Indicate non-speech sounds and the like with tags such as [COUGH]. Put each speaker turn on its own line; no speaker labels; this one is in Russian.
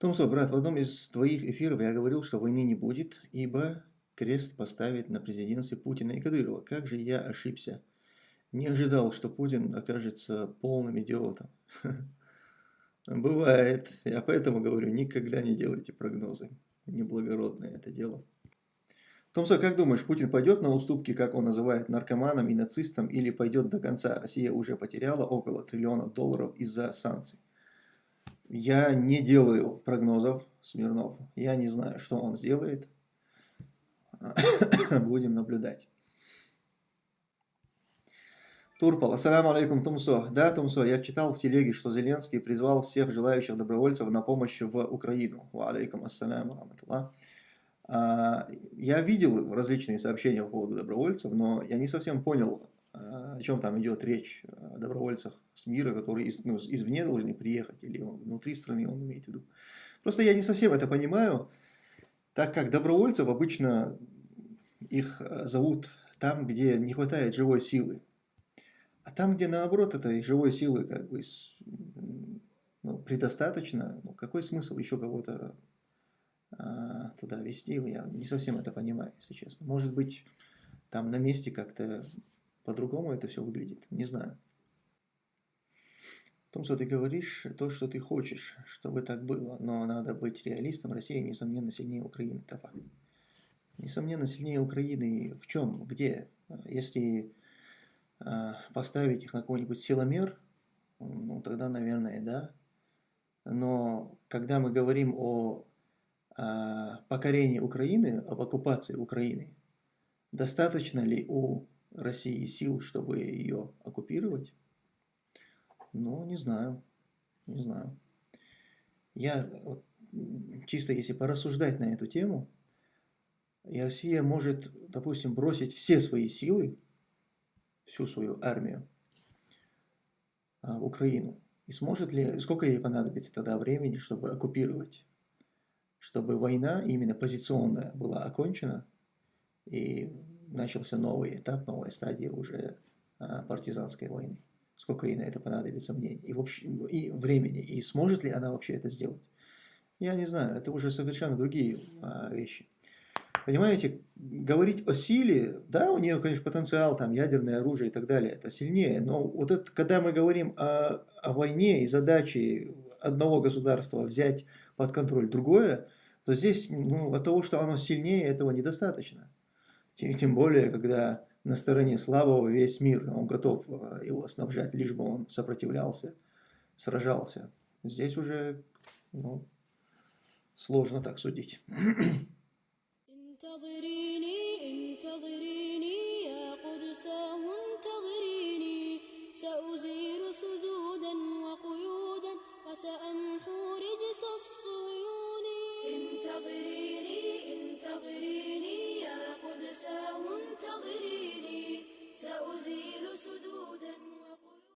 Томсо, брат, в одном из твоих эфиров я говорил, что войны не будет, ибо крест поставит на президентстве Путина и Кадырова. Как же я ошибся. Не ожидал, что Путин окажется полным идиотом. [LAUGHS] Бывает. Я поэтому говорю, никогда не делайте прогнозы. Неблагородное это дело. Томсо, как думаешь, Путин пойдет на уступки, как он называет, наркоманам и нацистам, или пойдет до конца? Россия уже потеряла около триллиона долларов из-за санкций. Я не делаю прогнозов, Смирнов. Я не знаю, что он сделает. [COUGHS] Будем наблюдать. Турпал. Ассаламу алейкум, Тумсо. Да, Тумсо, я читал в телеге, что Зеленский призвал всех желающих добровольцев на помощь в Украину. Ва алейкум ассаляму раматуллах. А, я видел различные сообщения по поводу добровольцев, но я не совсем понял, а, о чем там идет речь, добровольцах с мира, которые из, ну, извне должны приехать, или внутри страны он имеет в виду. Просто я не совсем это понимаю, так как добровольцев обычно их а, зовут там, где не хватает живой силы. А там, где наоборот этой живой силы как бы ну, предостаточно, ну, какой смысл еще кого-то а, туда вести, я не совсем это понимаю, если честно. Может быть, там на месте как-то по-другому это все выглядит, не знаю. Том, что ты говоришь, то, что ты хочешь, чтобы так было, но надо быть реалистом, Россия, несомненно, сильнее Украины, это факт. Несомненно, сильнее Украины в чем, где? Если э, поставить их на какой-нибудь силомер, ну, тогда, наверное, да. Но когда мы говорим о а, покорения Украины, об оккупации Украины, достаточно ли у России сил, чтобы ее оккупировать? Ну, не знаю, не знаю. Я вот, чисто если порассуждать на эту тему, и Россия может, допустим, бросить все свои силы, всю свою армию а, в Украину. И сможет ли, сколько ей понадобится тогда времени, чтобы оккупировать чтобы война именно позиционная была окончена и начался новый этап, новая стадия уже а, партизанской войны. Сколько ей на это понадобится мнений и, вообще, и времени, и сможет ли она вообще это сделать? Я не знаю, это уже совершенно другие а, вещи. Понимаете, говорить о силе, да, у нее, конечно, потенциал, там, ядерное оружие и так далее, это сильнее, но вот это, когда мы говорим о, о войне и задаче одного государства взять под контроль другое, то здесь ну, от того, что оно сильнее, этого недостаточно. Тем, тем более, когда на стороне слабого весь мир, он готов э, его снабжать, лишь бы он сопротивлялся, сражался. Здесь уже ну, сложно так судить.
سأمحو رجس الصهيون انتظري